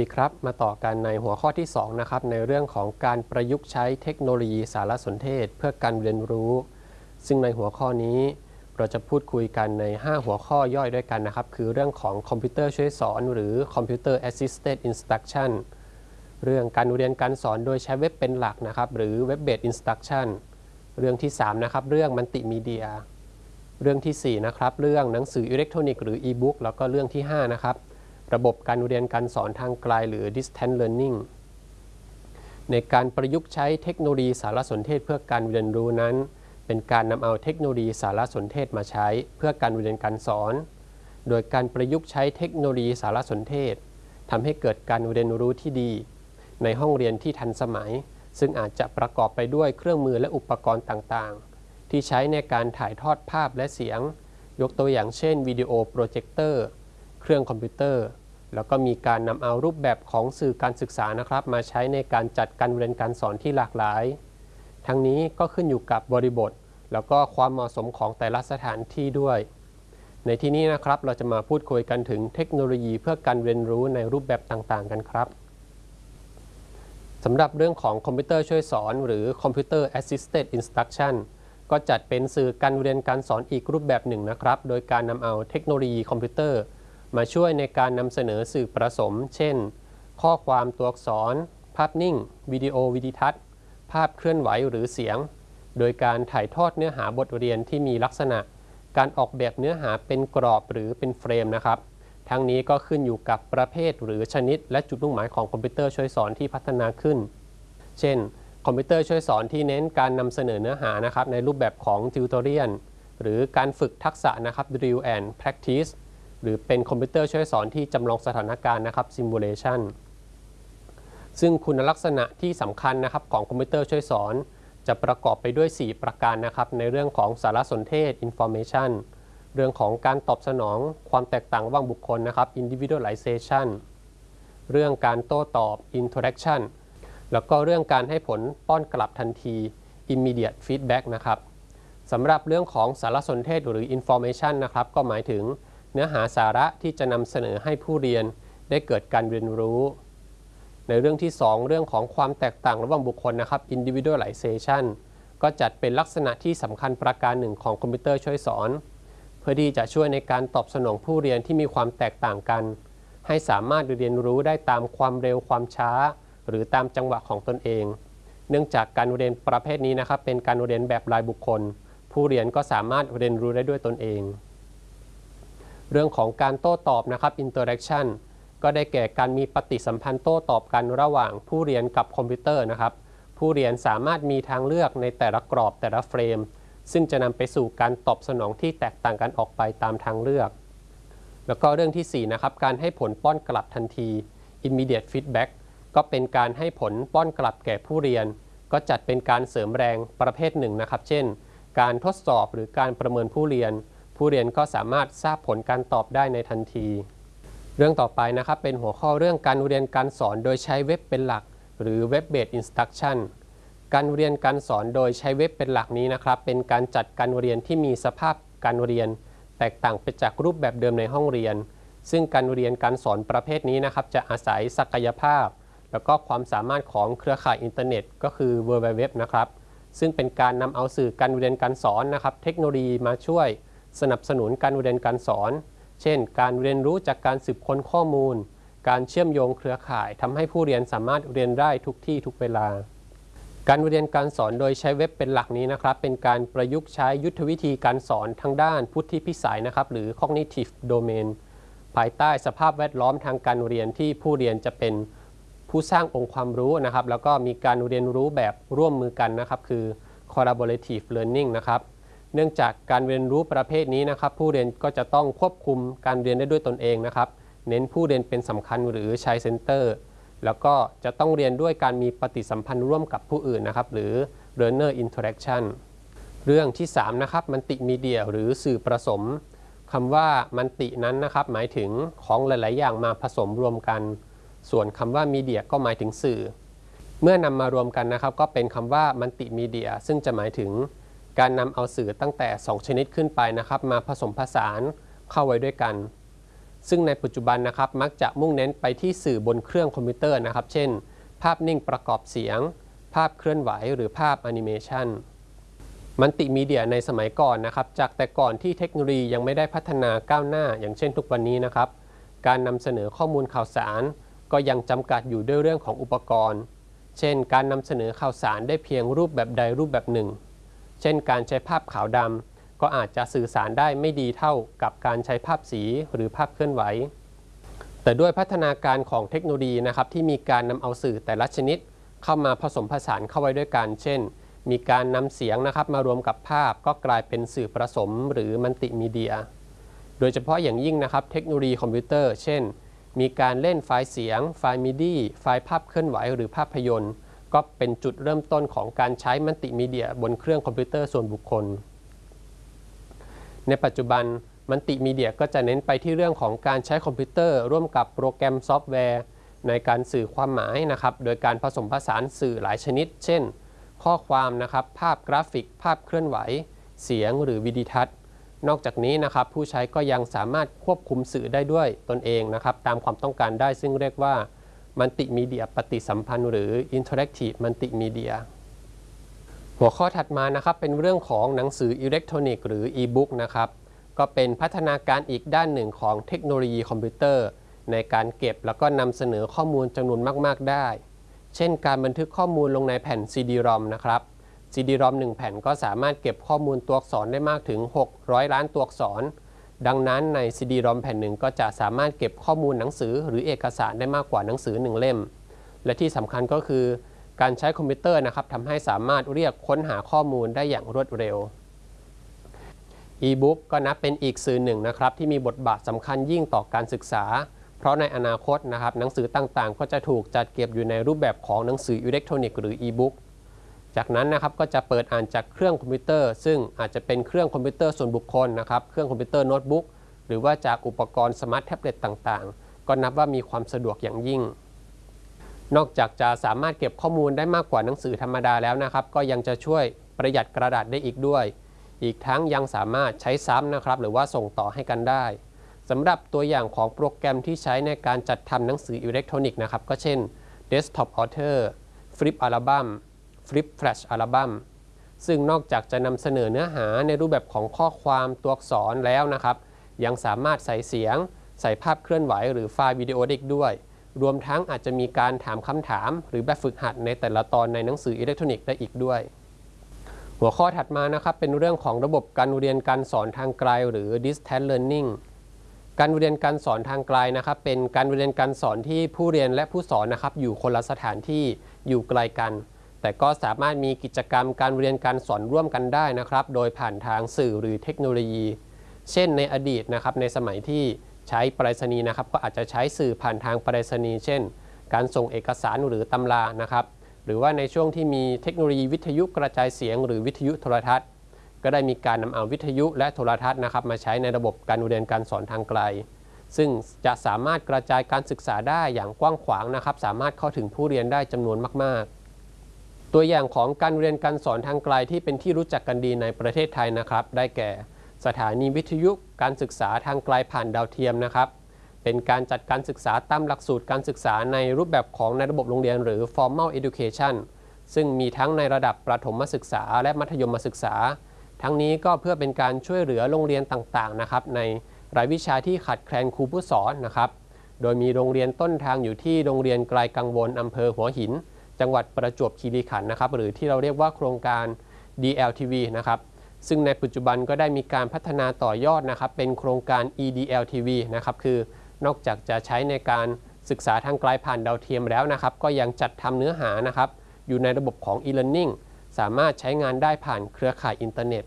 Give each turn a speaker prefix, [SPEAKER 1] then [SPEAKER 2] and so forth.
[SPEAKER 1] ดีครับ มาต่อกันในหัวข้อที่ 2 นะครับ ในเรื่องของการประยุกต์ใช้เทคโนโลยีสารสนเทศ เพื่อการเรียนรู้ ซึ่งในหัวข้อนี้ เราจะพูดคุยกันใน 5 หัวข้อย่อยด้วยกันนะครับ คือเรื่องของคอมพิวเตอร์ช่วยสอน หรือ Computer Assisted Instruction เรื่องการเรียนการสอนโดยใช้เว็บเป็นหลักนะครับ หรือ Web Based Instruction เรื่องที่ 3 นะครับ เรื่องมัลติมีเดีย เรื่องที่ 4 นะครับ เรื่องหนังสืออิเล็กทรอนิกส์หรือ e-book แล้วก็เรื่องที่ 5 นะครับ ระบบการเรียนการสอนทางไกลหรือ distance learning ในการประยุกต์ใช้เทคโนโลยีสารสนเทศเพื่อการเรียนรู้นั้น เป็นการนำเอาเทคโนโลยีสารสนเทศมาใช้เพื่อการเรียนการสอน โดยการประยุกต์ใช้เทคโนโลยีสารสนเทศทำให้เกิดการเรียนรู้ที่ดี ในห้องเรียนที่ทันสมัย ซึ่งอาจจะประกอบไปด้วยเครื่องมือและอุปกรณ์ต่างๆ ที่ใช้ในการถ่ายทอดภาพและเสียง ยกตัวอย่างเช่นวิดีโอโปรเจคเตอร์ เครื่องคอมพิวเตอร์ แล้วก็มีการนำเอารูปแบบของสื่อการศึกษานะครับ มาใช้ในการจัดการเรียนการสอนที่หลากหลาย ทั้งนี้ก็ขึ้นอยู่กับบริบท แล้วก็ความเหมาะสมของแต่ละสถานที่ด้วย ในที่นี้นะครับเราจะมาพูดคุยกันถึงเทคโนโลยีเพื่อการเรียนรู้ในรูปแบบต่างๆ กันครับสำหรับเรื่องของคอมพิวเตอร์ช่วยสอน หรือ Computer Assisted Instruction ก็จัดเป็นสื่อการเรียนการสอนอีกรูปแบบหนึ่งนะครับ โดยการนำเอาเทคโนโลยีคอมพิวเตอร์ มาช่วยในการนำเสนอสื่อผสม เช่น ข้อความตัวอักษร ภาพนิ่ง วิดีโอวิดีทัศน์ ภาพเคลื่อนไหวหรือเสียง โดยการถ่ายทอดเนื้อหาบทเรียนที่มีลักษณะ การออกแบบเนื้อหาเป็นกรอบหรือเป็นเฟรมนะครับ ทั้งนี้ก็ขึ้นอยู่กับประเภทหรือชนิด และจุดมุ่งหมายของคอมพิวเตอร์ช่วยสอนที่พัฒนาขึ้น เช่น คอมพิวเตอร์ช่วยสอนที่เน้นการนำเสนอเนื้อหานะครับในรูปแบบของ tutorial หรือการฝึกทักษะนะครับ drill and practice หรือเป็นคอมพิวเตอร์ช่วยสอนที่จำลองสถานการณ์นะครับ simulation ซึ่งคุณลักษณะที่สำคัญนะครับของคอมพิวเตอร์ช่วยสอน จะประกอบไปด้วย 4 ประการนะครับ ในเรื่องของสารสนเทศ information เรื่องของการตอบสนองความแตกต่างระหว่างบุคคลนะครับ individualization เรื่องการโต้ตอบ interaction แล้วก็เรื่องการให้ผลป้อนกลับทันที immediate feedback นะครับสำหรับเรื่องของสารสนเทศหรือ information นะครับ ก็หมายถึง เนื้อหาสาระที่จะนำเสนอให้ผู้เรียนได้เกิดการเรียนรู้ ในเรื่องที่ 2 เรื่องของความแตกต่างระหว่างบุคคลนะครับ individualization ก็จัดเป็นลักษณะที่สำคัญประการหนึ่งของคอมพิวเตอร์ช่วยสอน เพื่อที่จะช่วยในการตอบสนองผู้เรียนที่มีความแตกต่างกัน ให้สามารถเรียนรู้ได้ตามความเร็วความช้า หรือตามจังหวะของตนเอง เนื่องจากการเรียนประเภทนี้นะครับเป็นการเรียนแบบรายบุคคล ผู้เรียนก็สามารถเรียนรู้ได้ด้วยตนเอง เรื่องของการโต้ตอบนะครับ interaction ก็ได้แก่การมีปฏิสัมพันธ์โต้ตอบกันระหว่างผู้เรียนกับคอมพิวเตอร์นะครับ ผู้เรียนสามารถมีทางเลือกในแต่ละกรอบแต่ละเฟรม ซึ่งจะนำไปสู่การตอบสนองที่แตกต่างกันออกไปตามทางเลือก แล้วก็เรื่องที่ 4 นะครับ การให้ผลป้อนกลับทันที immediate feedback ก็เป็นการให้ผลป้อนกลับแก่ผู้เรียน ก็จัดเป็นการเสริมแรงประเภทหนึ่งนะครับ เช่น การทดสอบหรือการประเมินผู้เรียน ผู้เรียนก็สามารถทราบผลการตอบได้ในทันที เรื่องต่อไปนะครับเป็นหัวข้อเรื่องการเรียนการสอนโดยใช้เว็บเป็นหลัก หรือ Web Based Instruction การเรียนการสอนโดยใช้เว็บเป็นหลักนี้นะครับ เป็นการจัดการเรียนที่มีสภาพการเรียน แตกต่างไปจากรูปแบบเดิมในห้องเรียน ซึ่งการเรียนการสอนประเภทนี้นะครับ จะอาศัยศักยภาพ แล้วก็ความสามารถของเครือข่ายอินเทอร์เน็ต ก็คือ w w w นะครับซึ่งเป็นการนำเอาสื่อการเรียนการสอนนะครับ เทคโนโลยีมาช่วย สนับสนุนการเรียนการสอน เช่น การเรียนรู้จากการสืบค้นข้อมูล การเชื่อมโยงเครือข่ายทำให้ผู้เรียนสามารถเรียนได้ทุกที่ทุกเวลา การเรียนการสอนโดยใช้เว็บเป็นหลักนี้นะครับ เป็นการประยุกต์ใช้ยุทธวิธีการสอนทางด้านพุทธิพิสัยนะครับ หรือ cognitive domain ภายใต้สภาพแวดล้อมทางการเรียนที่ผู้เรียนจะเป็นผู้สร้างองค์ความรู้นะครับ แล้วก็มีการเรียนรู้แบบร่วมมือกันนะครับ คือ collaborative learning นะครับ เนื่องจากการเรียนรู้ประเภทนี้นะครับ ผู้เรียนก็จะต้องควบคุมการเรียนได้ด้วยตนเองนะครับ เน้นผู้เรียนเป็นสำคัญหรือใช้เซนเตอร์ แล้วก็จะต้องเรียนด้วยการมีปฏิสัมพันธ์ร่วมกับผู้อื่นนะครับ หรือ learner interaction เรื่องที่ 3 นะครับมันติมีเดียหรือสื่อผสมคำว่ามันตินั้นนะครับ หมายถึงของหลาย ๆ อย่างมาผสมรวมกัน ส่วนคำว่ามีเดียก็หมายถึงสื่อ เมื่อนำมารวมกันนะครับ ก็เป็นคำว่ามันติมีเดียซึ่งจะหมายถึง การนำเอาสื่อตั้งแต่ 2 ชนิดขึ้นไปนะครับ มาผสมผสานเข้าไว้ด้วยกัน ซึ่งในปัจจุบันนะครับ มักจะมุ่งเน้นไปที่สื่อบนเครื่องคอมพิวเตอร์นะครับ เช่น ภาพนิ่งประกอบเสียง ภาพเคลื่อนไหว หรือภาพแอนิเมชันมัลติมีเดียในสมัยก่อนนะครับ จากแต่ก่อนที่เทคโนโลยียังไม่ได้พัฒนาก้าวหน้า อย่างเช่นทุกวันนี้นะครับ การนำเสนอข้อมูลข่าวสาร ก็ยังจำกัดอยู่ด้วยเรื่องของอุปกรณ์ เช่น การนำเสนอข่าวสารได้เพียงรูปแบบใดรูปแบบหนึ่ง เช่นการใช้ภาพขาวดำก็อาจจะสื่อสารได้ไม่ดีเท่ากับการใช้ภาพสีหรือภาพเคลื่อนไหว แต่ด้วยพัฒนาการของเทคโนโลยีนะครับที่มีการนำเอาสื่อแต่ละชนิด เข้ามาผสมผสานเข้าไว้ด้วยกัน เช่น มีการนำเสียงนะครับมารวมกับภาพก็กลายเป็นสื่อผสมหรือมัลติมีเดีย โดยเฉพาะอย่างยิ่งนะครับเทคโนโลยีคอมพิวเตอร์ เช่น มีการเล่นไฟล์เสียง ไฟล์ MIDI ไฟล์ภาพเคลื่อนไหว หรือภาพยนตร์ ก็เป็นจุดเริ่มต้นของการใช้มัลติมีเดียบนเครื่องคอมพิวเตอร์ส่วนบุคคล ในปัจจุบันมัลติมีเดียก็จะเน้นไปที่เรื่องของการใช้คอมพิวเตอร์ร่วมกับโปรแกรมซอฟต์แวร์ ในการสื่อความหมายนะครับ โดยการผสมผสานสื่อหลายชนิด เช่น ข้อความนะครับ ภาพกราฟิก ภาพเคลื่อนไหว เสียงหรือวิดีทัศน์ นอกจากนี้นะครับ ผู้ใช้ก็ยังสามารถควบคุมสื่อได้ด้วยตนเองนะครับ ตามความต้องการได้ซึ่งเรียกว่า มัลติมีเดียปฏิสัมพันธ์ หรือ Interactive Multimedia หัวข้อถัดมานะครับเป็นเรื่องของหนังสืออิเล็กทรอนิกส์หรือ e-book นะครับก็เป็นพัฒนาการอีกด้านหนึ่งของเทคโนโลยีคอมพิวเตอร์ ในการเก็บแล้วก็นำเสนอข้อมูลจำนวนมาก ๆ ได้ เช่นการบันทึกข้อมูลลงในแผ่น CD-ROM นะครับ CD-ROM 1 แผ่นก็สามารถเก็บข้อมูลตัวอักษรได้มากถึง 600 ล้านตัวอักษร ดังนั้นใน CD-ROM แผ่นหนึ่งก็จะสามารถเก็บข้อมูลหนังสือหรือเอกสารได้มากกว่าหนังสือ 1 เล่ม และที่สำคัญก็คือการใช้คอมพิวเตอร์นะครับทำให้สามารถเรียกค้นหาข้อมูลได้อย่างรวดเร็ว e-book ก็นับเป็นอีกสื่อหนึ่งนะครับที่มีบทบาทสำคัญยิ่งต่อการศึกษา เพราะในอนาคตนะครับหนังสือต่างๆ ก็จะถูกจัดเก็บอยู่ในรูปแบบของหนังสืออิเล็กทรอนิกส์หรือ e-book จากนั้นนะครับก็จะเปิดอ่านจากเครื่องคอมพิวเตอร์ ซึ่งอาจจะเป็นเครื่องคอมพิวเตอร์ส่วนบุคคลนะครับเครื่องคอมพิวเตอร์โน้ตบุ๊กหรือว่าจากอุปกรณ์สมาร์ทแท็บเล็ตต่างๆ ก็นับว่ามีความสะดวกอย่างยิ่ง นอกจากจะสามารถเก็บข้อมูลได้มากกว่าหนังสือธรรมดาแล้วนะครับ ก็ยังจะช่วยประหยัดกระดาษได้อีกด้วย อีกทั้งยังสามารถใช้ซ้ำนะครับ หรือว่าส่งต่อให้กันได้สำหรับตัวอย่างของโปรแกรมที่ใช้ในการจัดทำหนังสืออิเล็กทรอนิกส์นะครับก็เช่น Desktop Author Flip Album Flip Flash Album ซึ่งนอกจากจะนำเสนอเนื้อหาในรูปแบบของข้อความตัวอักษรแล้วนะครับ ยังสามารถใส่เสียง ใส่ภาพเคลื่อนไหว หรือไฟล์วิดีโอเด็กด้วย รวมทั้งอาจจะมีการถามคำถาม หรือแบบฝึกหัดในแต่ละตอนในหนังสืออิเล็กทรอนิกส์ได้อีกด้วย หัวข้อถัดมานะครับเป็นเรื่องของระบบการเรียนการสอนทางไกล หรือ distance learning การเรียนการสอนทางไกลนะครับ เป็นการเรียนการสอนที่ผู้เรียนและผู้สอนนะครับ อยู่คนละสถานที่อยู่ไกลกัน แต่ก็สามารถมีกิจกรรมการเรียนการสอนร่วมกันได้นะครับ โดยผ่านทางสื่อหรือเทคโนโลยี เช่นในอดีตนะครับในสมัยที่ใช้ปรษณีย์นะครับ ก็อาจจะใช้สื่อผ่านทางปรษณีย์เช่น การส่งเอกสารหรือตำรานะครับ หรือว่าในช่วงที่มีเทคโนโลยีวิทยุกระจายเสียง หรือวิทยุโทรทัศน์ ก็ได้มีการนำเอาวิทยุและโทรทัศน์นะครับ มาใช้ในระบบการเรียนการสอนทางไกล ซึ่งจะสามารถกระจายการศึกษาได้อย่างกว้างขวางนะครับ สามารถเข้าถึงผู้เรียนได้จำนวนมากๆ ตัวอย่างของการเรียนการสอนทางไกลที่เป็นที่รู้จักกันดีในประเทศไทยนะครับ ได้แก่ สถานีวิทยุการศึกษาทางไกลผ่านดาวเทียมนะครับ เป็นการจัดการศึกษาตามหลักสูตรการศึกษาในรูปแบบของในระบบโรงเรียนหรือ formal education ซึ่งมีทั้งในระดับประถมศึกษา และมัธยมศึกษา ทั้งนี้ก็เพื่อเป็นการช่วยเหลือโรงเรียนต่างๆนะครับ ในรายวิชาที่ขาดแคลนครูผู้สอนนะครับ โดยมีโรงเรียนต้นทางอยู่ที่โรงเรียนไกลกังวลอำเภอหัวหิน จังหวัดประจวบคีรีขันธ์นะครับ หรือที่เราเรียกว่าโครงการ DLTV นะครับซึ่งในปัจจุบันก็ได้มีการพัฒนาต่อยอดนะครับ เป็นโครงการ EDLTV นะครับคือนอกจากจะใช้ในการศึกษาทางไกลผ่านดาวเทียมแล้วนะครับ ก็ยังจัดทำเนื้อหานะครับ อยู่ในระบบของ e-learning สามารถใช้งานได้ผ่านเครือข่ายอินเทอร์เน็ต